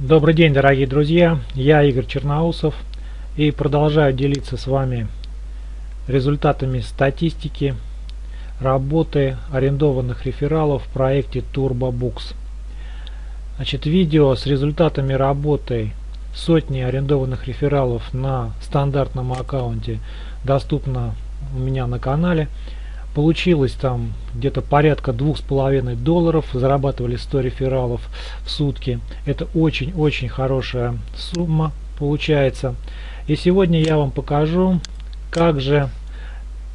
Добрый день, дорогие друзья! Я Игорь Черноусов и продолжаю делиться с вами результатами статистики работы арендованных рефералов в проекте TurboBooks. Значит, видео с результатами работы сотни арендованных рефералов на стандартном аккаунте доступно у меня на канале. Получилось там где-то порядка двух с половиной долларов, зарабатывали 100 рефералов в сутки. Это очень-очень хорошая сумма получается. И сегодня я вам покажу, как же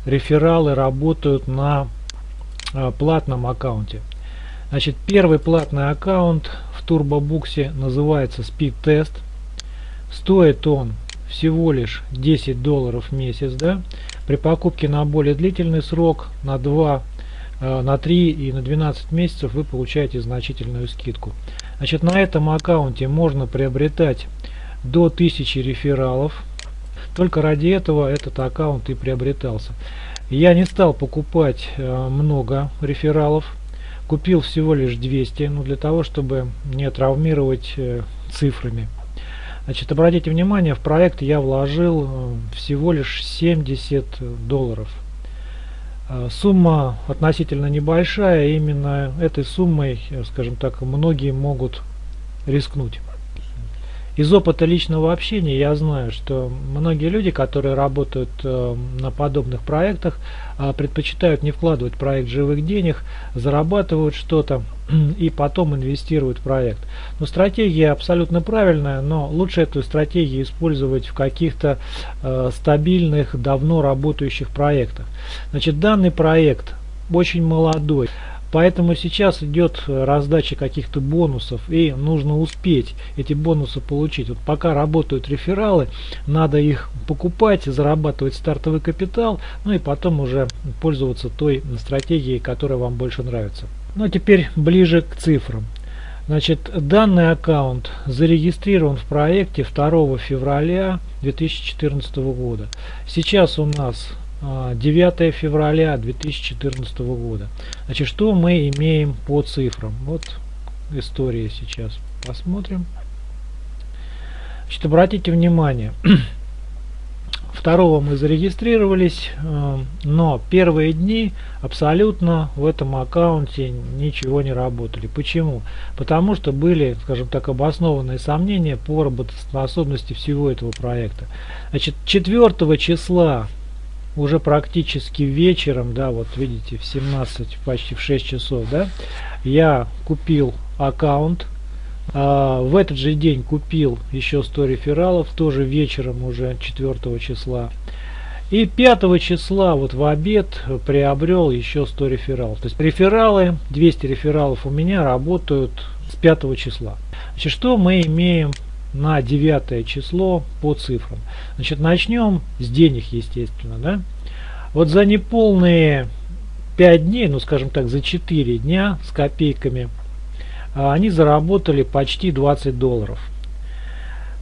рефералы работают на э, платном аккаунте. Значит, первый платный аккаунт в TurboBooks называется Speed Test. Стоит он всего лишь 10 долларов в месяц. Да? При покупке на более длительный срок, на 2, э, на 3 и на 12 месяцев вы получаете значительную скидку. Значит, на этом аккаунте можно приобретать до 1000 рефералов. Только ради этого этот аккаунт и приобретался. Я не стал покупать э, много рефералов. Купил всего лишь 200, ну, для того, чтобы не травмировать э, цифрами. Значит, обратите внимание, в проект я вложил э, всего лишь 70 долларов. Э, сумма относительно небольшая, именно этой суммой, э, скажем так, многие могут рискнуть. Из опыта личного общения я знаю, что многие люди, которые работают э, на подобных проектах, э, предпочитают не вкладывать в проект живых денег, зарабатывают что-то и потом инвестируют в проект. Но стратегия абсолютно правильная, но лучше эту стратегию использовать в каких-то э, стабильных, давно работающих проектах. Значит, данный проект очень молодой. Поэтому сейчас идет раздача каких-то бонусов и нужно успеть эти бонусы получить. Вот пока работают рефералы, надо их покупать, зарабатывать стартовый капитал, ну и потом уже пользоваться той стратегией, которая вам больше нравится. Ну а теперь ближе к цифрам. Значит, данный аккаунт зарегистрирован в проекте 2 февраля 2014 года. Сейчас у нас 9 а, февраля 2014 года. Значит, что мы имеем по цифрам? Вот история сейчас. Посмотрим. Значит, обратите внимание. Второго мы зарегистрировались, а, но первые дни абсолютно в этом аккаунте ничего не работали. Почему? Потому что были, скажем так, обоснованные сомнения по работоспособности всего этого проекта. Значит, 4 числа уже практически вечером, да, вот видите, в 17, почти в 6 часов, да, я купил аккаунт, а, в этот же день купил еще 100 рефералов, тоже вечером уже 4 числа. И 5 числа вот в обед приобрел еще 100 рефералов. То есть рефералы, 200 рефералов у меня работают с 5 числа. Значит, что мы имеем на 9 число по цифрам. Значит, начнем с денег, естественно. Да? Вот за неполные 5 дней, ну скажем так, за 4 дня с копейками, а, они заработали почти 20 долларов.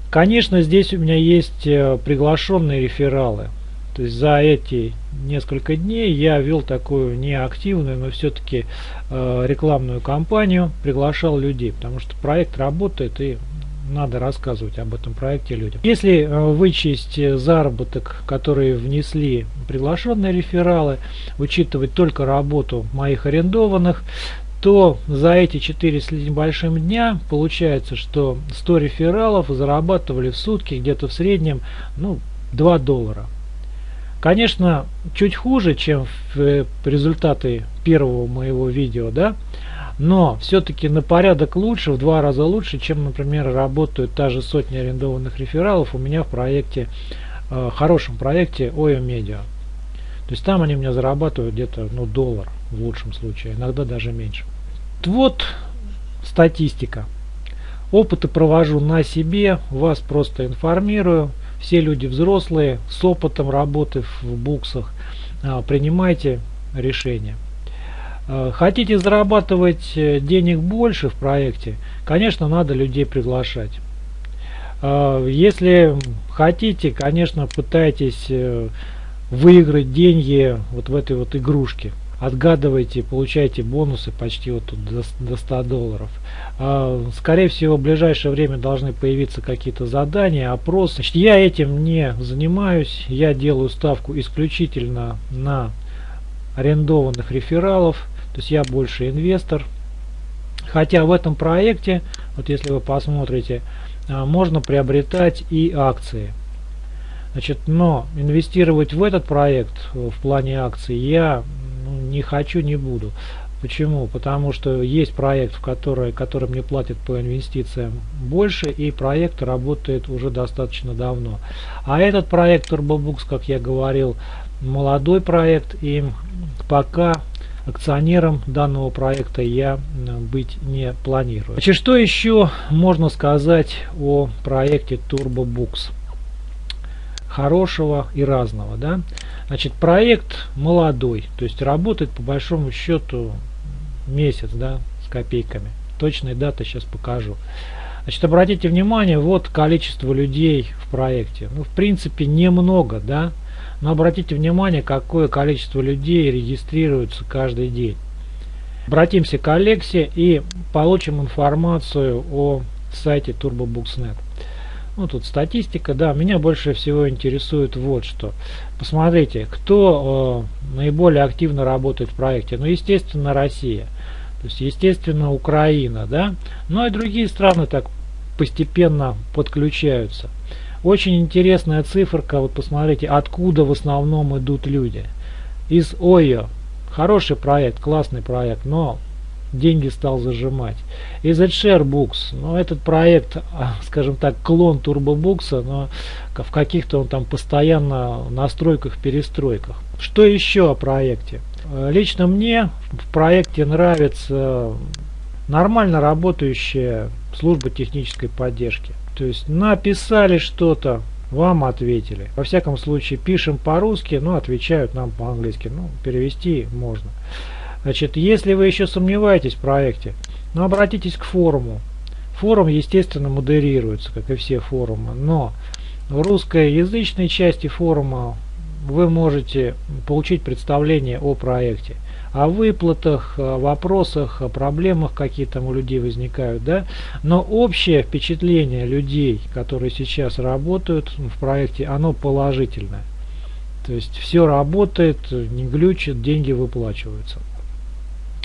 Конечно, здесь у меня есть э, приглашенные рефералы. То есть за эти несколько дней я вел такую неактивную, но все-таки э, рекламную кампанию, приглашал людей, потому что проект работает и надо рассказывать об этом проекте людям. Если э, вычесть э, заработок, который внесли приглашенные рефералы, учитывать только работу моих арендованных, то за эти 4 с небольшим дня получается, что 100 рефералов зарабатывали в сутки где-то в среднем ну, 2 доллара. Конечно, чуть хуже, чем э, результаты первого моего видео, да, но все-таки на порядок лучше, в два раза лучше, чем, например, работают та же сотня арендованных рефералов у меня в проекте, э, хорошем проекте OYO Media. То есть там они у меня зарабатывают где-то ну, доллар в лучшем случае, иногда даже меньше. Вот статистика. Опыты провожу на себе, вас просто информирую. Все люди взрослые, с опытом работы в буксах, э, принимайте решения. Э, хотите зарабатывать э, денег больше в проекте, конечно, надо людей приглашать. Э, если хотите, конечно, пытайтесь выиграть деньги вот в этой вот игрушке. отгадывайте, получаете бонусы почти вот тут до, до 100 долларов. Скорее всего, в ближайшее время должны появиться какие-то задания, опросы. Значит, я этим не занимаюсь, я делаю ставку исключительно на арендованных рефералов, то есть я больше инвестор. Хотя в этом проекте, вот если вы посмотрите, а, можно приобретать и акции. Значит, но инвестировать в этот проект в плане акций я ну, не хочу, не буду. Почему? Потому что есть проект, в который, который мне платит по инвестициям больше, и проект работает уже достаточно давно. А этот проект TurboBooks, как я говорил, молодой проект, и пока акционером данного проекта я быть не планирую. Значит, что еще можно сказать о проекте TurboBooks? хорошего и разного. Да? Значит, проект молодой, то есть работает по большому счету месяц да, с копейками. Точные даты сейчас покажу. Значит, обратите внимание, вот количество людей в проекте. Ну, в принципе, немного, да, но обратите внимание, какое количество людей регистрируется каждый день. Обратимся к Алексе и получим информацию о сайте TurboBooks.net. Ну, тут статистика, да, меня больше всего интересует вот что. Посмотрите, кто э, наиболее активно работает в проекте. Ну, естественно, Россия. То есть, естественно, Украина, да. Ну, и другие страны так постепенно подключаются. Очень интересная циферка, вот посмотрите, откуда в основном идут люди. Из ОЙО. Хороший проект, классный проект, но деньги стал зажимать. Из Books, ну этот проект, а, скажем так, клон TurboBooks, но в каких-то он там постоянно настройках, перестройках. Что еще о проекте? Лично мне в проекте нравится нормально работающая служба технической поддержки. То есть написали что-то, вам ответили. Во всяком случае пишем по-русски, но отвечают нам по-английски. Ну, перевести можно. Значит, если вы еще сомневаетесь в проекте, ну, обратитесь к форуму. Форум, естественно, модерируется, как и все форумы, но в русскоязычной части форума вы можете получить представление о проекте, о выплатах, о вопросах, о проблемах, какие там у людей возникают, да. Но общее впечатление людей, которые сейчас работают в проекте, оно положительное. То есть все работает, не глючит, деньги выплачиваются.